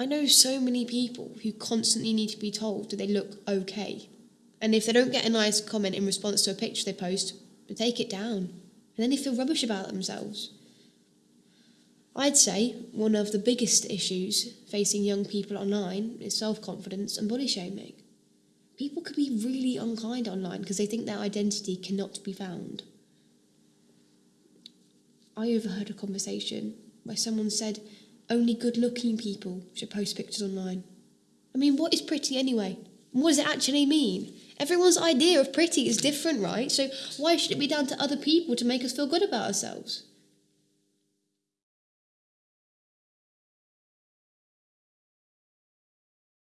I know so many people who constantly need to be told that they look okay. And if they don't get a nice comment in response to a picture they post, they take it down. And then they feel rubbish about themselves. I'd say one of the biggest issues facing young people online is self confidence and body shaming. People can be really unkind online because they think their identity cannot be found. I overheard a conversation where someone said only good looking people should post pictures online. I mean, what is pretty anyway? what does it actually mean? Everyone's idea of pretty is different, right? So why should it be down to other people to make us feel good about ourselves?